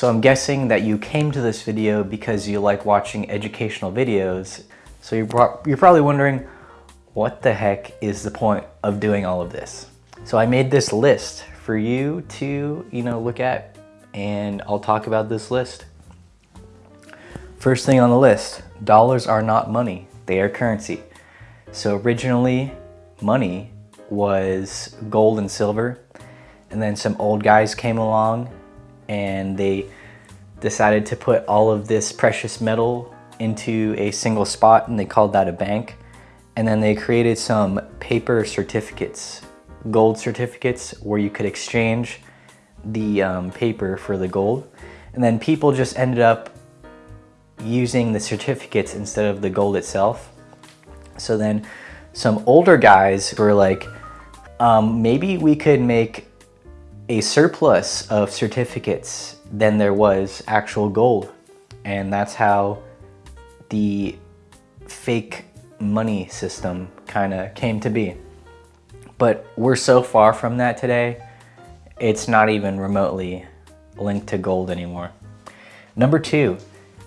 So I'm guessing that you came to this video because you like watching educational videos. So you're, you're probably wondering, what the heck is the point of doing all of this? So I made this list for you to, you know, look at and I'll talk about this list. First thing on the list, dollars are not money, they are currency. So originally, money was gold and silver, and then some old guys came along and they decided to put all of this precious metal into a single spot and they called that a bank. And then they created some paper certificates, gold certificates where you could exchange the um, paper for the gold. And then people just ended up using the certificates instead of the gold itself. So then some older guys were like, um, maybe we could make a surplus of certificates than there was actual gold. And that's how the fake money system kind of came to be. But we're so far from that today, it's not even remotely linked to gold anymore. Number two,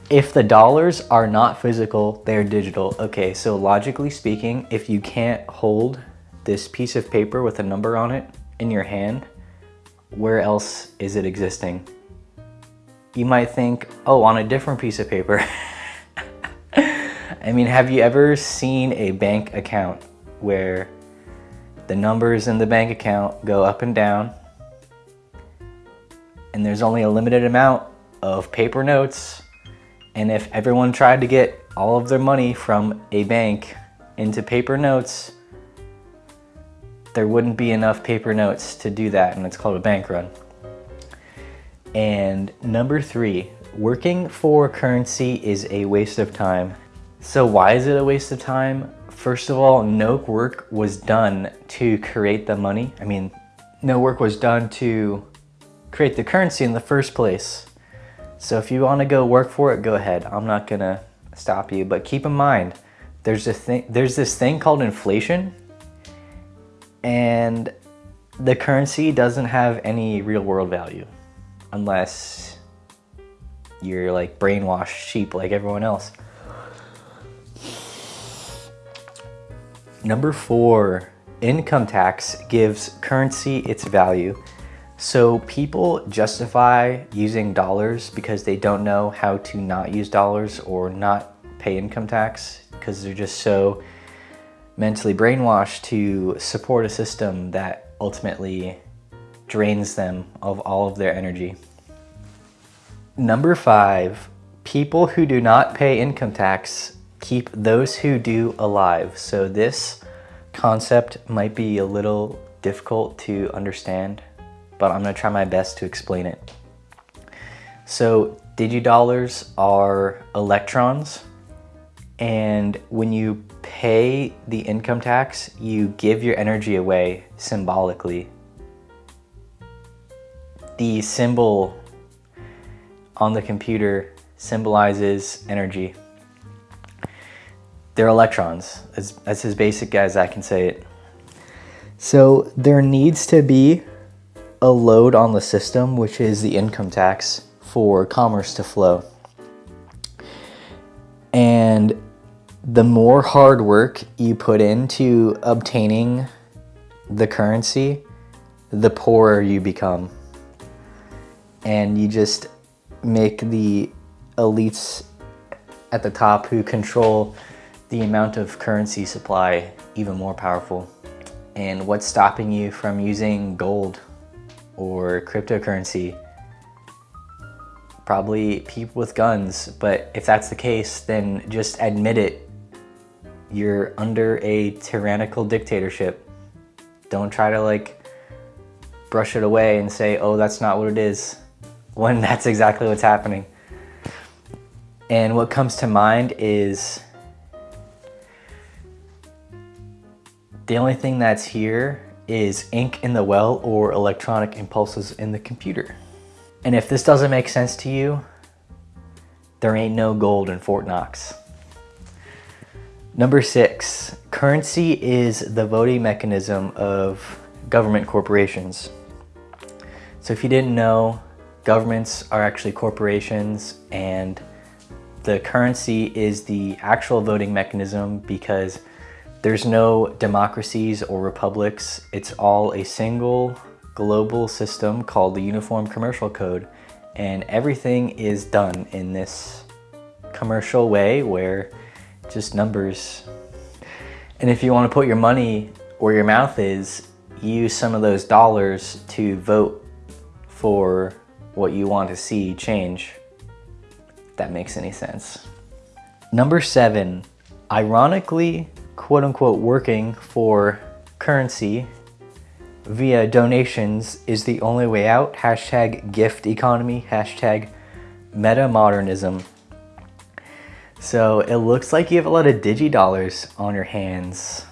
if the dollars are not physical, they're digital. Okay, so logically speaking, if you can't hold this piece of paper with a number on it in your hand, where else is it existing? You might think, oh, on a different piece of paper. I mean, have you ever seen a bank account where the numbers in the bank account go up and down and there's only a limited amount of paper notes and if everyone tried to get all of their money from a bank into paper notes, there wouldn't be enough paper notes to do that and it's called a bank run. And number three, working for currency is a waste of time. So why is it a waste of time? First of all, no work was done to create the money. I mean, no work was done to create the currency in the first place. So if you want to go work for it, go ahead. I'm not gonna stop you, but keep in mind, there's a there's this thing called inflation and the currency doesn't have any real world value unless you're like brainwashed sheep like everyone else. Number four, income tax gives currency its value. So people justify using dollars because they don't know how to not use dollars or not pay income tax because they're just so mentally brainwashed to support a system that ultimately drains them of all of their energy. Number five, people who do not pay income tax keep those who do alive. So this concept might be a little difficult to understand, but I'm gonna try my best to explain it. So digidollars are electrons and when you pay the income tax, you give your energy away symbolically. The symbol on the computer symbolizes energy. They're electrons, as, as as basic as I can say it. So there needs to be a load on the system, which is the income tax for commerce to flow. And the more hard work you put into obtaining the currency, the poorer you become. And you just make the elites at the top who control the amount of currency supply even more powerful. And what's stopping you from using gold or cryptocurrency? Probably people with guns, but if that's the case, then just admit it you're under a tyrannical dictatorship. Don't try to like brush it away and say, oh, that's not what it is, when that's exactly what's happening. And what comes to mind is the only thing that's here is ink in the well or electronic impulses in the computer. And if this doesn't make sense to you, there ain't no gold in Fort Knox. Number six, currency is the voting mechanism of government corporations. So if you didn't know, governments are actually corporations and the currency is the actual voting mechanism because there's no democracies or republics. It's all a single global system called the Uniform Commercial Code and everything is done in this commercial way where just numbers. And if you want to put your money where your mouth is, use some of those dollars to vote for what you want to see change. If that makes any sense. Number seven, ironically, quote unquote working for currency via donations is the only way out. Hashtag gift economy, hashtag meta modernism. So it looks like you have a lot of digi dollars on your hands.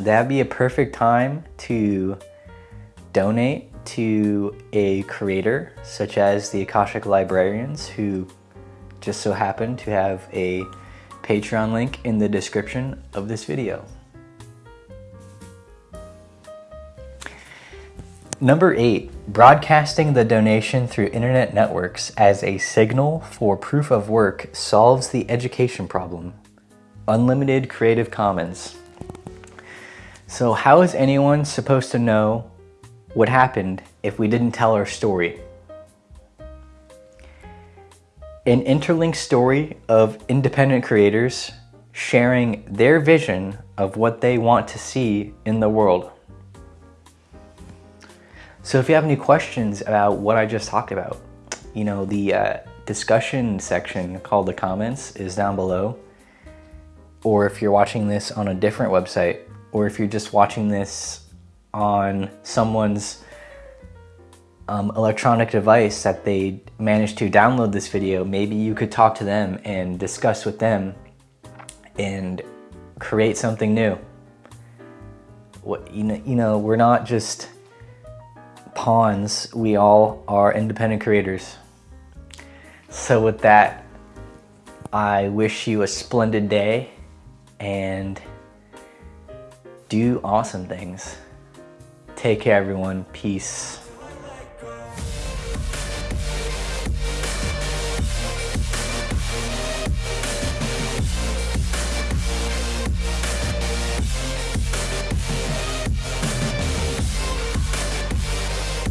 That'd be a perfect time to donate to a creator such as the Akashic Librarians who just so happen to have a Patreon link in the description of this video. Number eight, broadcasting the donation through internet networks as a signal for proof of work solves the education problem. Unlimited Creative Commons. So how is anyone supposed to know what happened if we didn't tell our story? An interlinked story of independent creators sharing their vision of what they want to see in the world. So if you have any questions about what I just talked about, you know, the uh, discussion section called the comments is down below. Or if you're watching this on a different website, or if you're just watching this on someone's um, electronic device that they managed to download this video, maybe you could talk to them and discuss with them and create something new. What, you, know, you know, we're not just pawns, we all are independent creators. So with that, I wish you a splendid day and do awesome things. Take care everyone, peace.